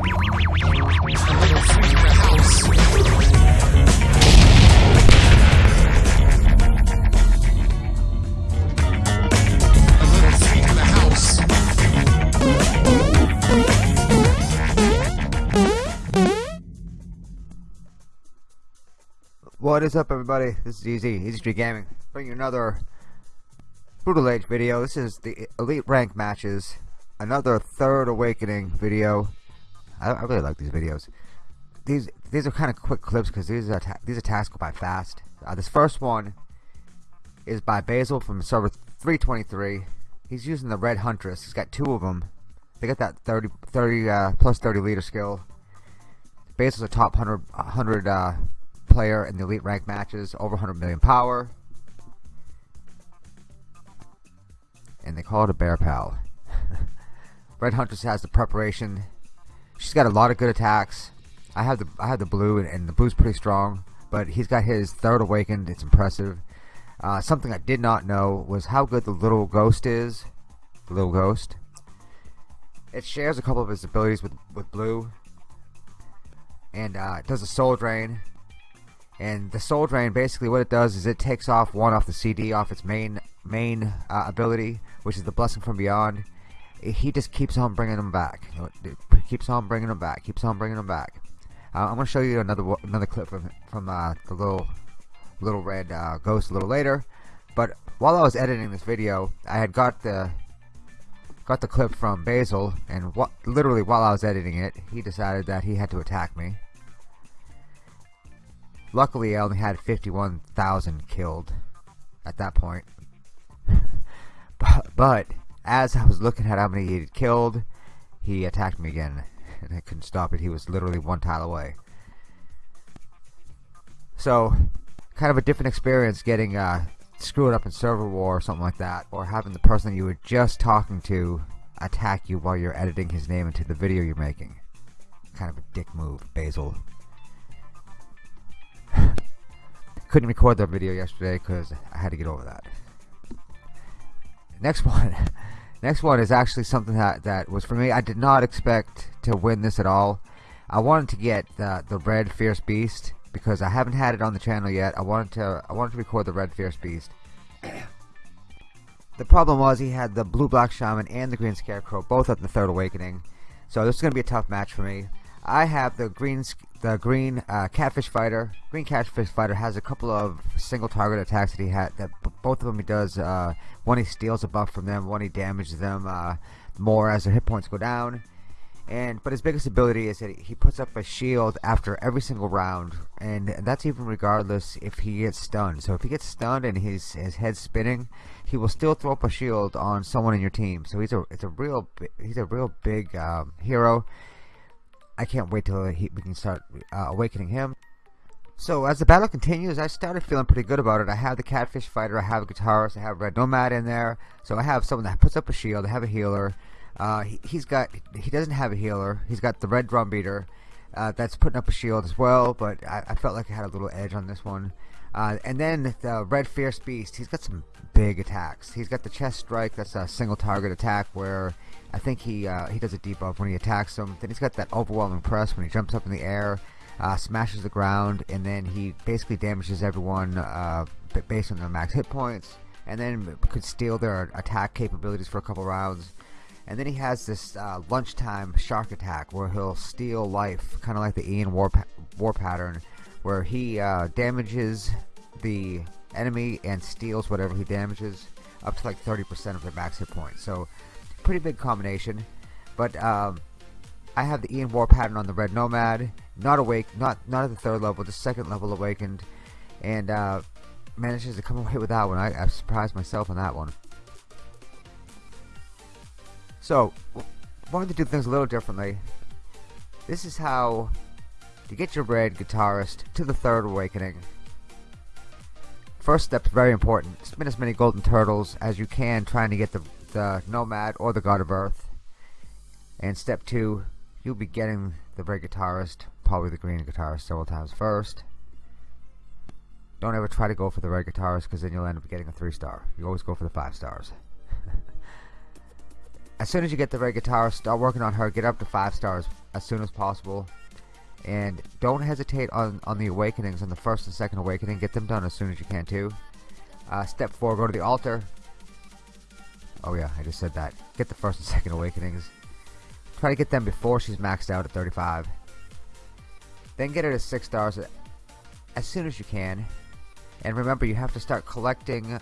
What is up everybody? This is Easy, Easy Street Gaming. Bringing you another Brutal Age video. This is the Elite Rank matches. Another Third Awakening video. I, I really like these videos. These these are kind of quick clips because these are these attacks go by fast. Uh, this first one is by Basil from server 323. He's using the Red Huntress. He's got two of them. They got that 30, 30 uh, plus 30 leader skill. Basil's a top 100, 100 uh, player in the elite rank matches, over 100 million power. And they call it a bear pal. Red Huntress has the preparation. She's got a lot of good attacks. I have the I have the blue and, and the blue's pretty strong, but he's got his third awakened. It's impressive. Uh, something I did not know was how good the little ghost is. The little ghost. It shares a couple of his abilities with with blue, and uh, it does a soul drain and the soul drain basically what it does is it takes off one off the CD off its main main uh, ability which is the blessing from beyond he just keeps on bringing them back. Keeps on bringing them back keeps on bringing them back. Uh, I'm gonna show you another another clip from from uh, the little little red uh, ghost a little later. But while I was editing this video I had got the got the clip from Basil and what literally while I was editing it he decided that he had to attack me. Luckily, I only had 51,000 killed at that point. but, but, as I was looking at how many he had killed, he attacked me again. And I couldn't stop it. He was literally one tile away. So, kind of a different experience getting uh, screwed up in server war or something like that. Or having the person you were just talking to attack you while you're editing his name into the video you're making. Kind of a dick move, Basil couldn't record that video yesterday because I had to get over that. Next one, next one is actually something that that was for me. I did not expect to win this at all. I wanted to get the the red fierce beast because I haven't had it on the channel yet. I wanted to I wanted to record the red fierce beast. the problem was he had the blue black shaman and the green scarecrow both at the third awakening, so this is going to be a tough match for me. I have the green the green uh, catfish fighter. Green catfish fighter has a couple of single target attacks that he had. That both of them he does. Uh, one he steals a buff from them. One he damages them uh, more as their hit points go down. And but his biggest ability is that he puts up a shield after every single round, and that's even regardless if he gets stunned. So if he gets stunned and his his head's spinning, he will still throw up a shield on someone in your team. So he's a it's a real he's a real big um, hero I can't wait till he, we can start uh, awakening him. So as the battle continues, I started feeling pretty good about it. I have the Catfish Fighter, I have a Guitarist, I have Red Nomad in there. So I have someone that puts up a shield, I have a healer. Uh, he, has got, he doesn't have a healer. He's got the Red Drum Beater uh, that's putting up a shield as well, but I, I, felt like I had a little edge on this one. Uh, and then the Red Fierce Beast, he's got some big attacks. He's got the Chest Strike, that's a single target attack where I think he uh, he does a debuff when he attacks them. Then he's got that overwhelming press when he jumps up in the air, uh, smashes the ground, and then he basically damages everyone uh, based on their max hit points, and then could steal their attack capabilities for a couple rounds. And then he has this uh, lunchtime shark attack where he'll steal life, kind of like the Ian war, pa war pattern, where he uh, damages the enemy and steals whatever he damages up to like 30% of their max hit points. So pretty big combination. But um, I have the Ian War pattern on the Red Nomad, not awake, not not at the third level, just second level awakened, and uh, manages to come away with that one. I, I surprised myself on that one. So, wanted to do things a little differently. This is how to get your red guitarist to the third awakening. First step is very important. Spin as many golden turtles as you can trying to get the the Nomad or the God of Earth. And step two, you'll be getting the red guitarist, probably the green guitarist several times first. Don't ever try to go for the red guitarist because then you'll end up getting a three star. You always go for the five stars. as soon as you get the red guitarist, start working on her, get up to five stars as soon as possible. And don't hesitate on, on the awakenings, on the first and second awakening. Get them done as soon as you can too. Uh, step 4, go to the altar. Oh yeah, I just said that. Get the first and second awakenings. Try to get them before she's maxed out at 35. Then get her to 6 stars as soon as you can. And remember, you have to start collecting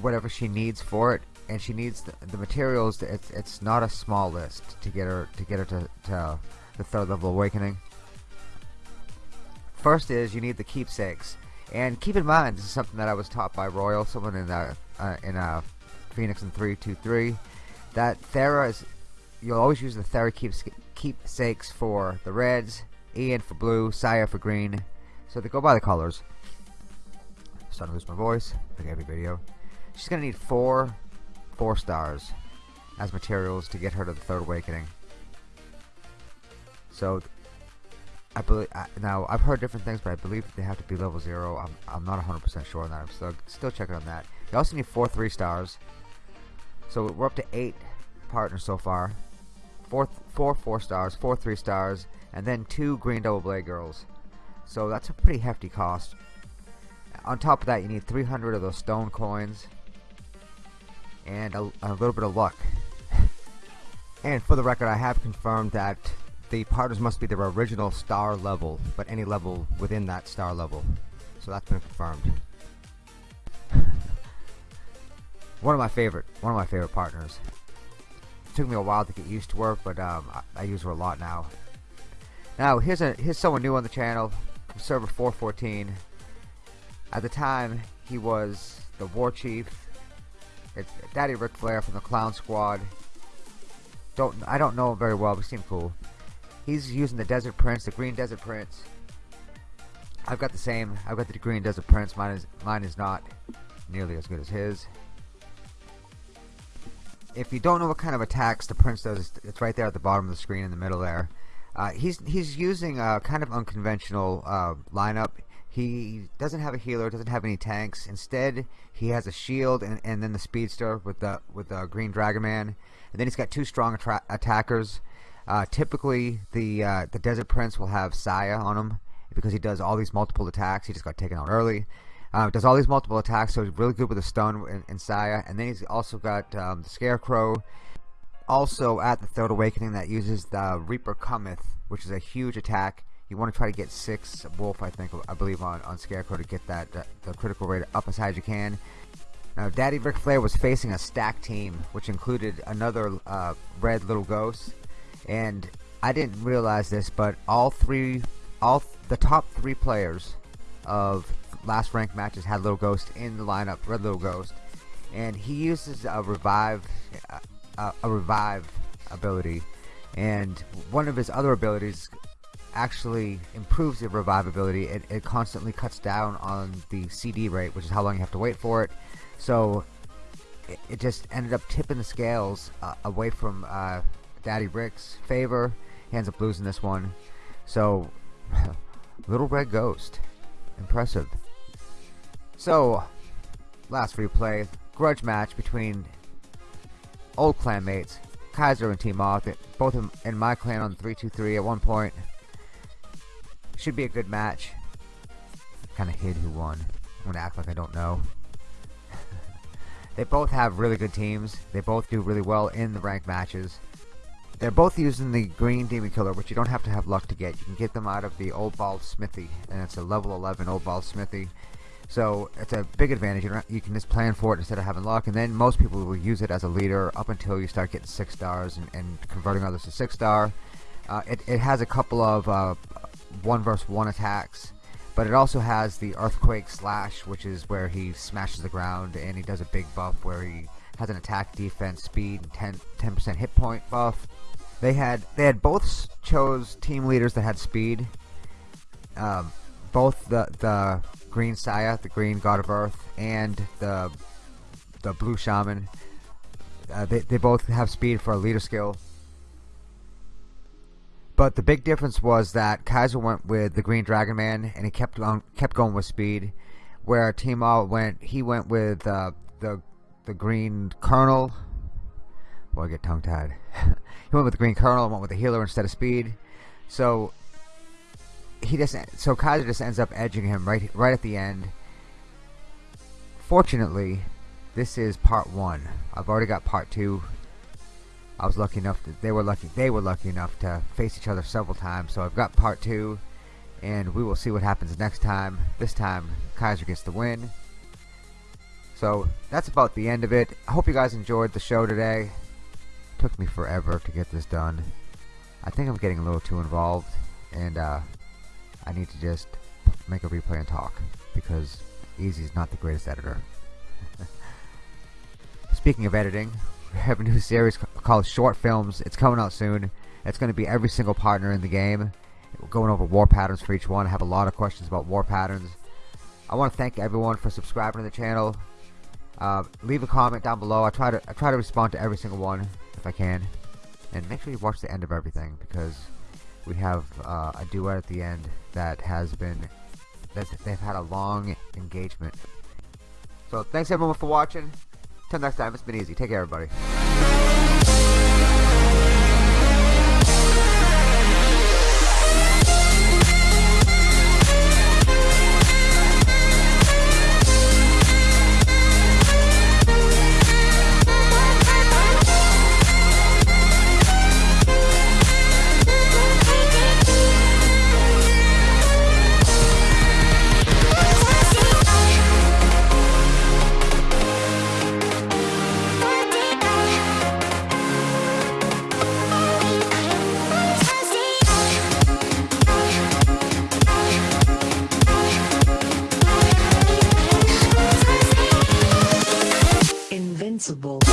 whatever she needs for it. And she needs the, the materials. It's, it's not a small list to get her to get her to, to the third level awakening. First is you need the keepsakes. And keep in mind, this is something that I was taught by Royal, someone in a, uh, in a Phoenix in 323, that Thera is, you'll always use the Thera keeps, keepsakes for the reds, Ian for blue, Saya for green. So they go by the colors. Starting to lose my voice, like every video. She's going to need four, four stars as materials to get her to the third awakening. So I believe now I've heard different things, but I believe they have to be level zero. I'm I'm not 100% sure on that. I'm still still checking on that. You also need four three stars. So we're up to eight partners so far. Four four four stars, four three stars, and then two green double blade girls. So that's a pretty hefty cost. On top of that, you need 300 of those stone coins and a, a little bit of luck. and for the record, I have confirmed that the partners must be their original star level, but any level within that star level. So that's been confirmed. one of my favorite, one of my favorite partners. It took me a while to get used to her, but um, I, I, use her a lot now. Now here's a here's someone new on the channel, server 414. At the time, he was the war chief. It's Daddy Ric Flair from the Clown Squad. Don't I don't know him very well, but he seemed cool. He's using the Desert Prince, the Green Desert Prince. I've got the same. I've got the Green Desert Prince. Mine is mine is not nearly as good as his. If you don't know what kind of attacks the Prince does, it's right there at the bottom of the screen in the middle there. Uh, he's he's using a kind of unconventional uh, lineup. He doesn't have a healer, doesn't have any tanks. Instead, he has a shield and, and then the speedster with the with the Green Dragon Man, and then he's got two strong attackers. Uh, typically, the uh, the Desert Prince will have Saya on him because he does all these multiple attacks. He just got taken out early. Uh, does all these multiple attacks, so he's really good with the stun and, in Saya. And then he's also got um, the Scarecrow. Also at the Third Awakening that uses the Reaper Cometh, which is a huge attack. You want to try to get six Wolf, I think, I believe, on, on Scarecrow to get that uh, the critical rate up as high as you can. Now, Daddy Ric Flair was facing a stack team, which included another uh, red little ghost and I didn't realize this, but all three, all th the top three players of last ranked matches had Little Ghost in the lineup, Red Little Ghost, and he uses a revive, uh, a revive ability, and one of his other abilities actually improves the revive ability. It, it constantly cuts down on the CD rate, which is how long you have to wait for it. So it, it just ended up tipping the scales uh, away from uh, Daddy Ric's favor. He ends up losing this one. So, Little Red Ghost. Impressive. So, last replay. Grudge match between old clanmates, Kaiser and Team Moth. Both in my clan on 323 at one point. Should be a good match. Kind of hid who won. I'm to act like I don't know. they both have really good teams. They both do really well in the ranked matches. They're both using the green demon killer, which you don't have to have luck to get. You can get them out of the old bald smithy, and it's a level 11 old bald smithy. So it's a big advantage. You, you, can just plan for it instead of having luck, and then most people will use it as a leader up until you start getting six stars and, and converting others to six star. Uh, it, it has a couple of uh, one versus one attacks, but it also has the earthquake slash, which is where he smashes the ground, and he does a big buff where he has an attack, defense, speed, and 10 percent hit point buff. They had they had both chose team leaders that had speed. Um, both the the green Saya, the green God of Earth, and the the blue Shaman. Uh, they they both have speed for a leader skill. But the big difference was that Kaiser went with the Green Dragon Man, and he kept on kept going with speed. Where Team All went, he went with uh, the the Green Colonel, Boy, I get tongue tied. he went with the Green Colonel, went with the healer instead of speed. So he just so Kaiser just ends up edging him right right at the end. Fortunately, this is part one. I've already got part two. I was lucky enough that they were lucky they were lucky enough to face each other several times. So I've got part two, and we will see what happens next time. This time, Kaiser gets the win. So that's about the end of it. I hope you guys enjoyed the show today. It took me forever to get this done. I think I'm getting a little too involved, and uh, I need to just make a replay and talk because Easy is not the greatest editor. Speaking of editing, we have a new series called Short Films. It's coming out soon. It's going to be every single partner in the game. We're going over war patterns for each one. I have a lot of questions about war patterns. I want to thank everyone for subscribing to the channel. Uh, leave a comment down below. I try to I try to respond to every single one if I can, and make sure you watch the end of everything because we have uh, a duet at the end that has been that they've had a long engagement. So thanks everyone for watching. Till next time, it's been easy. Take care, everybody. Invincible.